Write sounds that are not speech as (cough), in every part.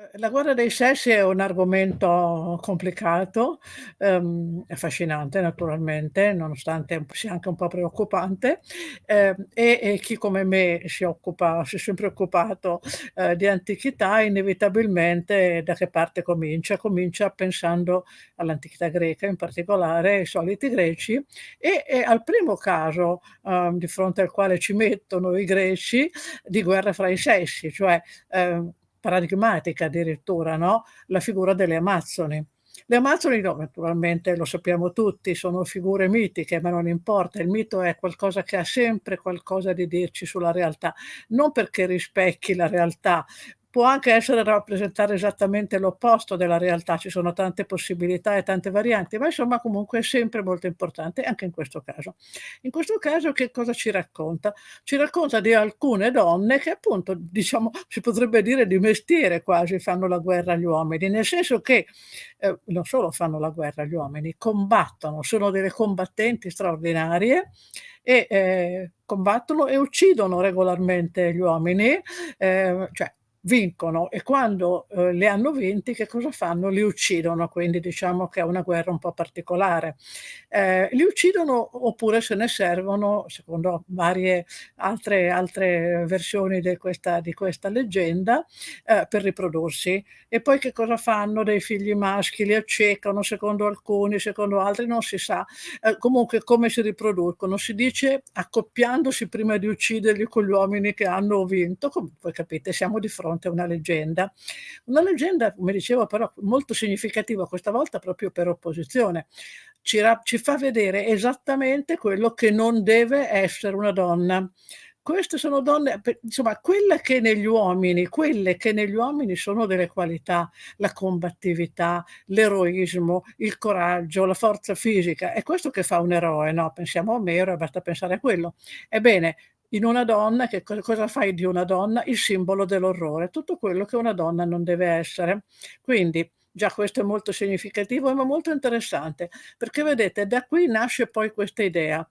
Ehm, la guerra dei sessi è un argomento complicato, ehm, affascinante naturalmente, nonostante sia anche un po' preoccupante, ehm, e e chi come me si occupa si è sempre occupato, ehm, di antichità, inevitabilmente da che parte comincia? Comincia pensando all'antichità greca, in particolare ai soliti greci, e e al primo caso, uhm, di fronte al quale ci mettono i greci, di guerra fra i sessi, cioè, ehm, paradigmatica addirittura, no, la figura delle amazzoni. Le amazzoni no, naturalmente lo sappiamo tutti, sono figure mitiche, ma non importa, il mito è qualcosa che ha sempre qualcosa di dirci sulla realtà, non perché rispecchi la realtà, può anche essere rappresentare esattamente l'opposto della realtà, ci sono tante possibilità e tante varianti, ma insomma comunque è sempre molto importante anche in questo caso. In questo caso che cosa ci racconta? Ci racconta di alcune donne che appunto, diciamo, (laughs) si potrebbe dire di mestiere quasi fanno la guerra agli uomini, nel senso che, ehm, non solo fanno la guerra agli uomini, combattono, sono delle combattenti straordinarie e, ehm, combattono e uccidono regolarmente gli uomini, ehm, cioè vincono e quando, uhm, li hanno vinti che cosa fanno? Li uccidono, quindi diciamo che è una guerra un po' particolare. Ehm, li uccidono oppure se ne servono, secondo varie altre altre versioni de questa di questa leggenda, ehm, per riprodursi. E poi che cosa fanno dei figli maschi? Li accecano secondo alcuni, secondo altri non si sa. Ehm, comunque come si riproducono? Si dice accoppiandosi prima di ucciderli con gli uomini che hanno vinto, com voi capite siamo di fronte a una leggenda. Una leggenda, come dicevo però molto significativa, questa volta proprio per opposizione. Ci ci fa vedere esattamente quello che non deve essere una donna. Queste sono donne insomma quelle che negli uomini quelle che negli uomini sono delle qualità, la combattività, l'eroismo, il coraggio, la forza fisica, è questo che fa un eroe, no, pensiamo a Omero e basta pensare a quello. Ebbene, in una donna che co cosa fai di una donna? Il simbolo dell'orrore, tutto quello che una donna non deve essere. Quindi già questo è molto significativo, ma molto interessante, perché vedete da qui nasce poi questa idea,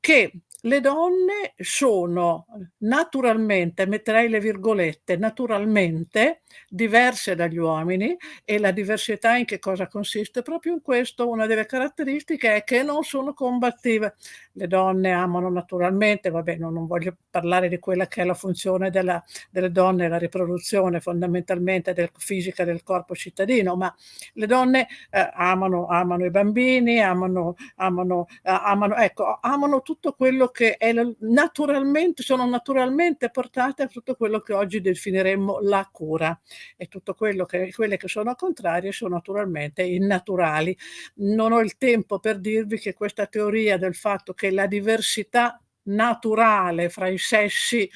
che le donne sono naturalmente, metterei le virgolette, naturalmente diverse dagli uomini e la diversità in che cosa consiste? Proprio in questo, una delle caratteristiche è che non sono combattive. Le donne amano naturalmente, vabbè no non voglio parlare di quella che è la funzione della delle donne, la riproduzione fondamentalmente del fisica del corpo cittadino, ma le donne, ehm, amano amano i bambini, amano amano a amano ecco, amano tutto quello che l naturalmente sono naturalmente portate a tutto quello che oggi definiremmo la cura e tutto quello che quelle che sono contrarie sono naturalmente innaturali. Non ho il tempo per dirvi che questa teoria del fatto che la diversità naturale fra i sessi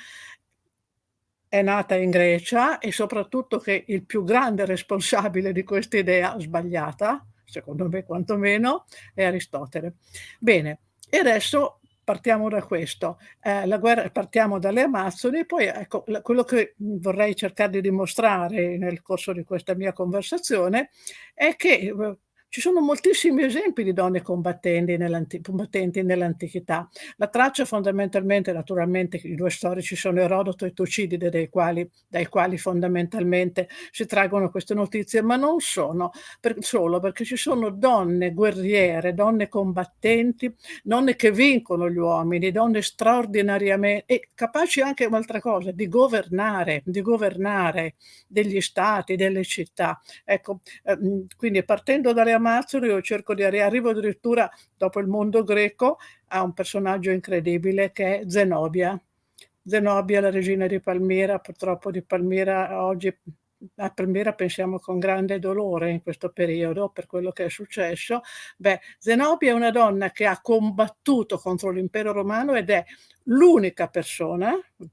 è nata in Grecia e soprattutto che il più grande responsabile di questa idea sbagliata, secondo me quantomeno, è Aristotele. Bene, e adesso partiamo da questo, ehm, la guerra partiamo dalle amazzoni, poi ecco quello che, vorrei cercar di dimostrare nel corso di questa mia conversazione è che, uhm, ci sono moltissimi esempi di donne combattenti nell'anti combattenti nell'antichità. La traccia fondamentalmente naturalmente i 2 storici sono Erodoto e Tucidide dai quali dai quali fondamentalmente si traggono queste notizie, ma non sono per solo perché ci sono donne guerriere, donne combattenti, donne che vincono gli uomini, donne straordinariame e capaci anche un'altra cosa, di governare di governare degli stati, delle città. Ecco, ehm, quindi partendo dalle amazzoni io cerco di arri arrivo addirittura dopo il mondo greco a un personaggio incredibile che è Zenobia. Zenobia, la regina di Palmira, purtroppo di Palmira oggi a Palmira pensiamo con grande dolore in questo periodo per quello che è successo. Beh, Zenobia è una donna che ha combattuto contro l'impero romano ed è l'unica persona,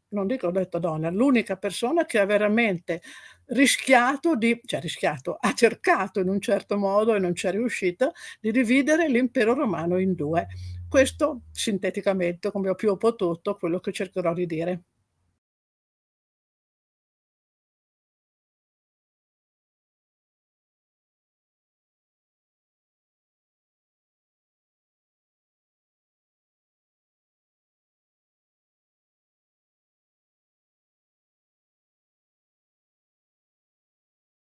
non dico ho detto donna, l'unica persona che ha veramente rischiato di cioè rischiato, ha cercato in un certo modo e non c'è riuscita, di dividere l'impero romano in 2. Questo sinteticamente, come ho più potuto, quello che cercherò di dire.